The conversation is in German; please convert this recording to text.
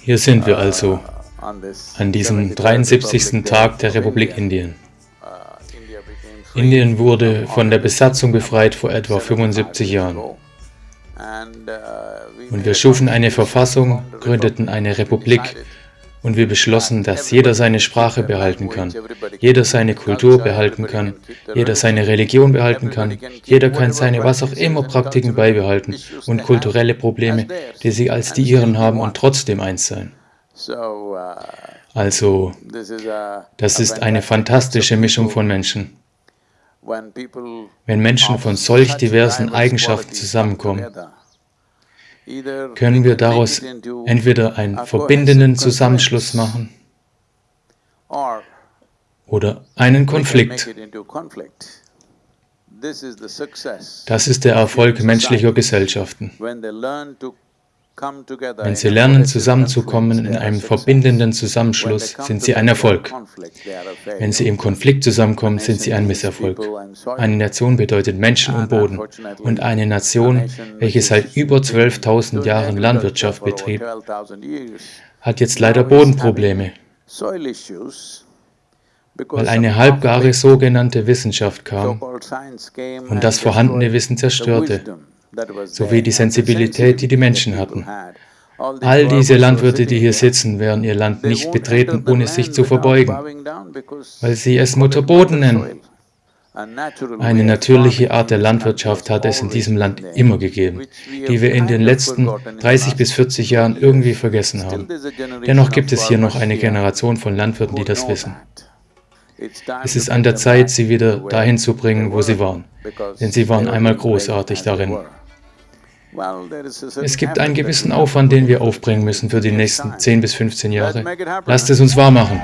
Hier sind wir also an diesem 73. Tag der Republik Indien. Indien wurde von der Besatzung befreit vor etwa 75 Jahren. Und wir schufen eine Verfassung, gründeten eine Republik und wir beschlossen, dass jeder seine Sprache behalten kann, jeder seine Kultur behalten kann, jeder seine Religion behalten kann, jeder kann seine was auch immer Praktiken beibehalten und kulturelle Probleme, die sie als die ihren haben und trotzdem eins sein. Also, das ist eine fantastische Mischung von Menschen. Wenn Menschen von solch diversen Eigenschaften zusammenkommen, können wir daraus entweder einen verbindenden Zusammenschluss machen oder einen Konflikt. Das ist der Erfolg menschlicher Gesellschaften. Wenn sie lernen, zusammenzukommen in einem verbindenden Zusammenschluss, sind sie ein Erfolg. Wenn sie im Konflikt zusammenkommen, sind sie ein Misserfolg. Eine Nation bedeutet Menschen und Boden. Und eine Nation, welche seit über 12.000 Jahren Landwirtschaft betrieb, hat jetzt leider Bodenprobleme, weil eine halbgare sogenannte Wissenschaft kam und das vorhandene Wissen zerstörte sowie die Sensibilität, die die Menschen hatten. All diese Landwirte, die hier sitzen, werden ihr Land nicht betreten, ohne sich zu verbeugen, weil sie es Mutterboden nennen. Eine natürliche Art der Landwirtschaft hat es in diesem Land immer gegeben, die wir in den letzten 30 bis 40 Jahren irgendwie vergessen haben. Dennoch gibt es hier noch eine Generation von Landwirten, die das wissen. Es ist an der Zeit, sie wieder dahin zu bringen, wo sie waren, denn sie waren einmal großartig darin. Es gibt einen gewissen Aufwand, den wir aufbringen müssen für die nächsten 10 bis 15 Jahre. Lasst es uns wahr machen.